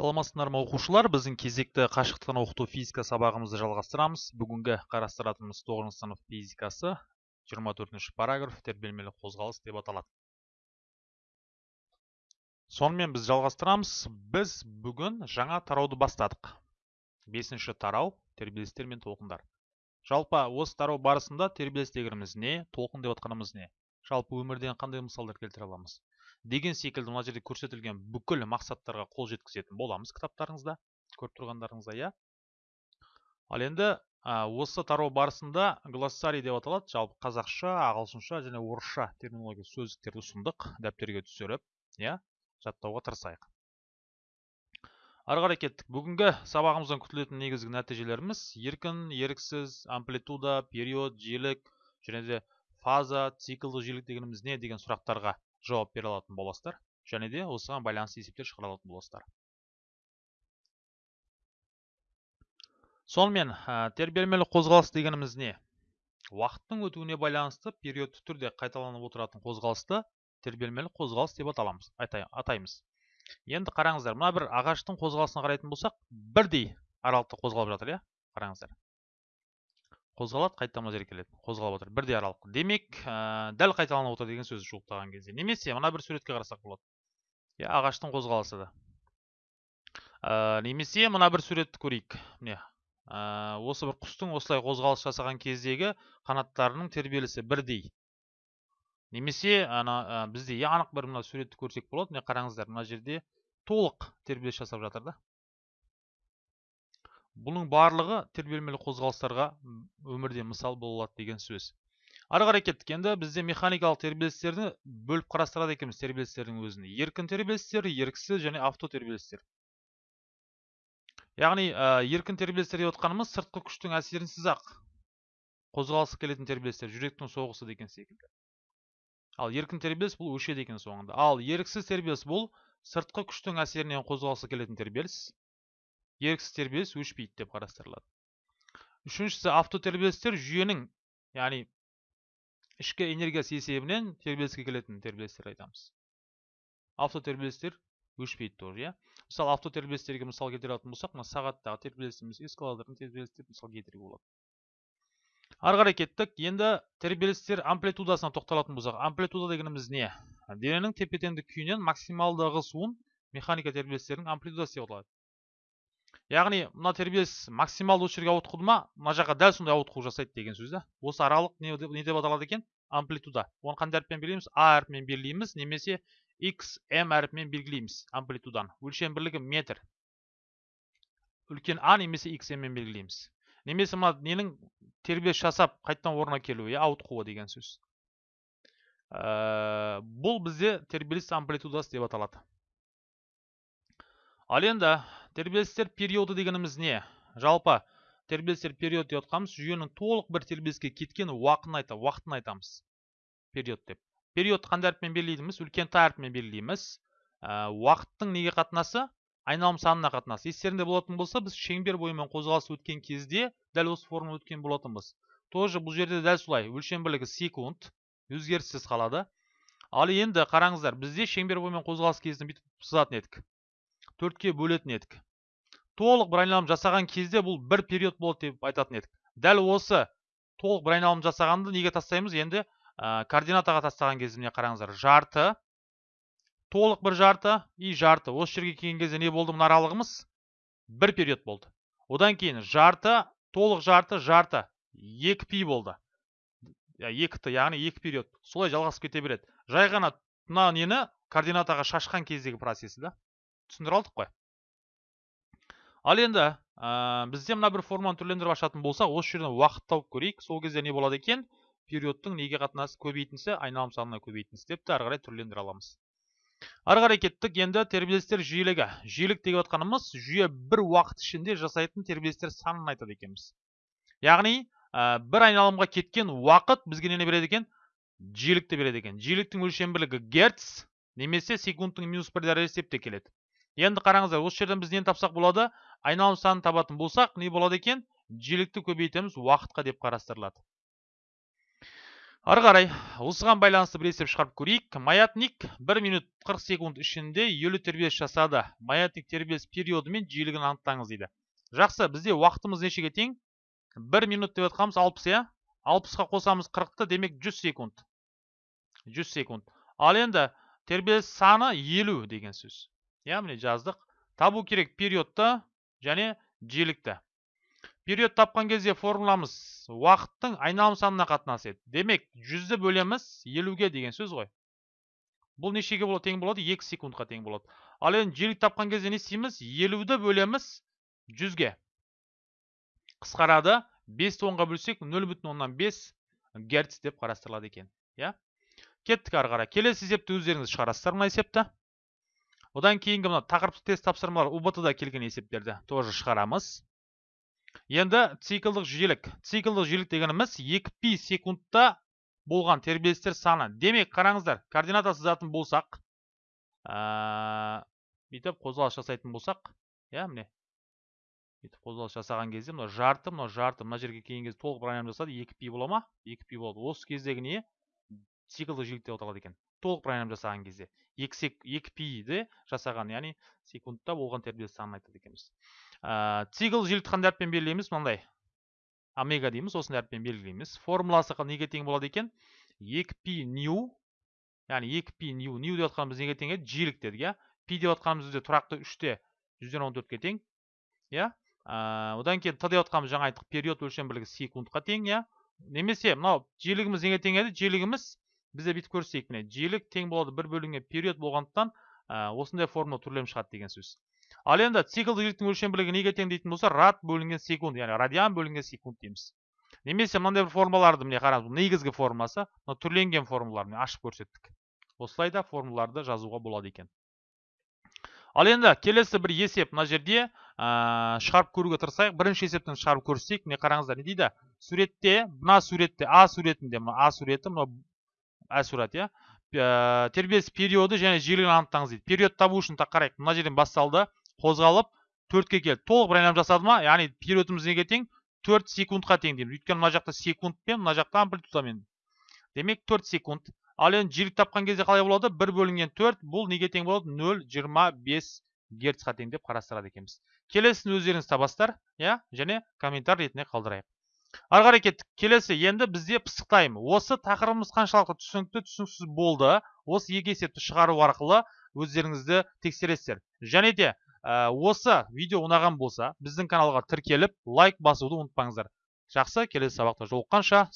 саламатсыздар ма оқушылар? Біздің кезекті қашықтықтан оқыту физика сабағымызды жалғастырамыз. Бүгінгі қарастыратынымыз тоғызыншы сынып физикасы. 24 параграф тербелмелі қозғалыс деп аталады. Сонымен біз жалғастырамыз. Біз бүгін жаңа тарауды бастадық. Бесінші тарау тербелістер мен толқындар. Жалпы осы тарау барысында тербеліс дегеніміз не толқын деп атқанымыз не? Жалпы өмірден қандай мысалдар келтіре аламыз? Деген секілді мына жерде көрсетілген бүкіл мақсаттарға қол жеткізетін боламыз кітаптарыңызда көріп тұрғандарыңызда иә. Ал енді осы тарау барысында глоссарий деп аталады. Жалпы қазақша ағылшынша және орысша терминология сөздіктерді ұсындық дәптерге түсіріп иә жаттауға тырысайық. Ары қарай кеттік. Бүгінгі сабағымыздан күтілетін негізгі нәтижелеріміз еркін еріксіз амплитуда период жиілік және де фаза циклді жиілік дегеніміз не деген сұрақтарға жауап бере алатын боласыздар. Және де осыған байланысты есептер шығара алатын боласыздар. Сонымен тербелмелі қозғалыс дегеніміз не? Уақыттың өтуіне байланысты периодты түрде қайталанып отыратын қозғалысты тербелмелі қозғалыс деп аталамыз атаймыз. Енді қараңыздар мына бір ағаштың қозғалысына қарайтын болсақ бірдей аралықта қозғалып жатыр иә? Қараңыздар. Қозғалады жерге келеді қозғалып отыр. Бірдей аралық демек ә, дәл қайталанып отыр деген сөз жуықтаған кезде немесе мына бір суретке қарасақ болады. Иә ағаштың қозғалысы да. Ә, немесе мына бір суретті көрейік. Міне ә, осы бір құстың осылай қозғалыс жасаған кездегі қанаттарының тербелісі бірдей. Немесе ана ә, бізде анық бір мына суретті көрсек болады. Міне қараңыздар мына жерде толық тербеліс жасап жатыр да. Бұның барлығы тербелмелі қозғалыстарға өмірде мысал бола алады деген сөз. Ары қарай кеттік. Енді бізде механикалық тербелістерді бөліп қарастырады екенбіз. Тербелістердің өзін еркін тербелістер еріксіз және авто тербелістер. Яғни ә, еркін тербелістер деп отқанымыз сыртқы күштің әсерінсіз ақ қозғалысы келетін тербелістер жүректің соғысы деген секілді. Ал еркін тербеліс бұл өшеді екен соңында. Ал еріксіз тербеліс бұл сыртқы күштің әсерінен қозғалысы келетін тербеліс. Еріксіз тербеліс өшпейді деп қарастырылады. Үшіншісі автотербелістер жүйенің яғни ішкі энергиясы есебінен тербеліске келетін тербелістер айтамыз. Автотербелістер өшпейді тоже иә. Мысалы автотербелістерге мысал келтіре алатын болсақ мына сағаттағы тербелісіміз эскалатордың тербелістер мысал келтіруге болады. Ары қарай кеттік. Енді тербелістер амплитудасына тоқталатын болсақ амплитуда дегеніміз не? Дененің тепе теңдік күйінен максималды ығысуын механика тербелістерінің амплитудасы деп аталады. Яғни мына тербеліс максималды жерге ауытқуды ма? Мына жаққа дәл сондай ауытқу жасайды деген сөз да. Осы аралық не, деп аталады екен? Амплитуда. Оны қандай әріппен белгілейміз? А әрпімен белгілейміз немесе x m әріпімен белгілейміз амплитуданы өлшем бірлігі метр. Үлкен а немесе xm мен белгілейміз. Немесе мына ненің тербеліс жасап қайтадан орнына келуі иә ауытқуы деген сөз. Ә, бұл бізде тербеліс амплитудасы деп аталады. Ал енді тербелістер периоды дегеніміз не? Жалпы тербелістер период деп жатқанымыз жүйенің толық бір тербеліске кеткен уақытын айтамыз уақытын айтамыз. Период деп. Период қандай әріппен белгілейміз үлкен т әрпімен белгілейміз. Ә, уақыттың неге қатынасы? Айналым санына қатынасы. Естеріңде болатын болса біз шеңбер бойымен қозғалыс өткен кезде дәл осы форма өткен болатынбыз. Тоже бұл жерде дәл солай өлшем бірлігі секунд өзгеріссіз қалады. Ал енді қараңыздар бізде шеңбер бойымен қозғалыс кезінде бүйтіп сызатын едік. Төртке бөлетін едік. Толық бір айналым жасаған кезде бұл бір период болды деп айтатын едік. Дәл осы толық бір айналым жасағанды неге тастаймыз? Енді ә, координатаға тастаған кезде міне қараңыздар. Жарты. Толық бір жарты и жарты. Осы жерге келген кезде не болды? Мына аралығымыз бір период болды. Одан кейін жарты толық жарты жарты. Екі пи болды. Екі т яғни екі период. Солай жалғасып кете береді. Жай ғана мына нені координатаға шашқан кездегі процесі да. Түсіндіре алдық қой. Ал енді ә, бізде мына бір форманы түрлендіріп ашатын болсақ осы жерден уақыт тауып көрейік. Сол кезде не болады екен? Периодтың неге қатынасы көбейтіндісі айналым санына көбейтіндісі деп те ары қарай түрлендіре аламыз. Ары қарай кеттік. Енді тербелістер жиілігі. Жиілік деп отқанымыз жүйе бір уақыт ішінде жасайтын тербелістер санын айтады екенбіз. Яғни ә, бір айналымға кеткен уақыт бізге нені береді екен? Жиілікті береді екен. Жиіліктің өлшем бірлігі герц немесе секундтың минус бір дәрежесі деп те келеді. Енді қараңыздар осы жерден біз нені тапсақ болады? Айналым санын табатын болсақ не болады екен? Жиілікті көбейтеміз уақытқа деп қарастырылады. Ары қарай осыған байланысты бір есеп шығарып көрейік. Маятник 1 минут 40 секунд ішінде 50 тербеліс жасады. Маятник тербеліс периоды мен жиілігін анықтаңыз дейді. Жақсы бізде уақытымыз нешеге тең 1 минут деп жатқанымыз 60 иә? 60-қа қосамыз 40-ты демек 100 секунд. 100 секунд. Ал енді тербеліс саны 50 деген сөз. Иә міне жаздық табу керек периодты және жиілікті период тапқан кезде формуламыз уақыттың айналым санына қатынасы еді демек жүзді бөлеміз елуге деген сөз ғой бұл нешеге болады тең болады екі секундқа тең болады ал енді жиілік тапқан кезде не істейміз елуді бөлеміз жүзге қысқарады бесті онға бөлсек нөл бүтін оннан бес герц деп қарастырылады екен иә кеттік ары қарай келесі есепті өздеріңіз шығарасыздар мына есепті одан кейінгі мына тақырыптық тест тапсырмалар убт да келген есептерді тоже шығарамыз. Енді циклдық жиілік циклдық жиілік дегеніміз 2 пи секундта болған тербелістер саны. Демек қараңыздар координата сызатын болсақ бүйтіп қозғалыс жасайтын болсақ иә міне. Бүйтіп қозғалыс жасаған кезде мына жарты мына жарты мына жерге келген кезде толық бір айналым жасады. 2 пи бола ма? 2 пи болады. Осы кездегі не? Циклдық жиілік деп аталады екен. Толық айналым жасаған кезде. 2 пиді жасаған яғни секундта болған тербеліс санын айтады екенбіз. Ә, цикл жиілікті қандай әріппен белгілейміз мынандай. Омега дейміз осындай әріппен белгілейміз. Формуласы неге тең болады екен? 2 пи нью яғни 2 пи нью нью деп жатқанымыз неге тең еді? Жиілік дедік иә. Пи деп жатқанымыз бізде тұрақты үште жүзден он төртке тең иә. Одан кейін т деп жатқанымыз жаңа айттық период өлшем бірлігі секундқа тең иә. Немесе мынау жиілігіміз неге тең еді? Жиілігіміз бізде бүйтіп көрсетейік міне. Жиілік тең болады бір бөлінген период болғандықтан осындай формула түрлем шығады деген сөз. Ал енді циклдік жиіліктің өлшем бірлігі неге тең дейтін болса рад бөлінген секунд яғни радиан бөлінген секунд дейміз. Немесе мынандай бір формулаларды міне қараңыз негізгі формуласы мына түрленген формулалар міне ашып көрсеттік. Осылай да формулаларды жазуға болады екен. Ал енді келесі бір есеп мына жерде ә, шығарып көруге тырысайық. Бірінші есептен шығарып көрсетейік. Міне қараңыздар не дейді? Суретте мына суретте а суретінде мына а суреті мына а сурет иә. Тербеліс периоды және жиілігін анықтаңыз дейді. Период табу үшін қарайық. Мына жерден басталды қозғалып төртке келді. Толық бір айналым жасады ма? Яғни периодымыз неге тең? Төрт секундқа тең дейміз өйткені мына жақта секундпен мына жақта амплитудамен демек төрт секунд. Ал енді жиілік тапқан кезде қалай болады? Бір бөлінген төрт бұл неге тең болады? Нөл жиырма бес герцқа тең деп қарастырады екенбіз. Келесін өздеріңіз табасыздар иә. Және комментарий ретінде қалдырайық. Ары қарай кеттік. Келесі енді бізде пысықтаймын. Осы тақырыбымыз қаншалықты түсінікті түсініксіз болды. Осы екі есепті шығару арқылы өздеріңізді тексересіздер. Және де осы видео ұнаған болса біздің каналға тіркеліп лайк басуды ұмытпаңыздар. Жақсы келесі сабақта жолыққанша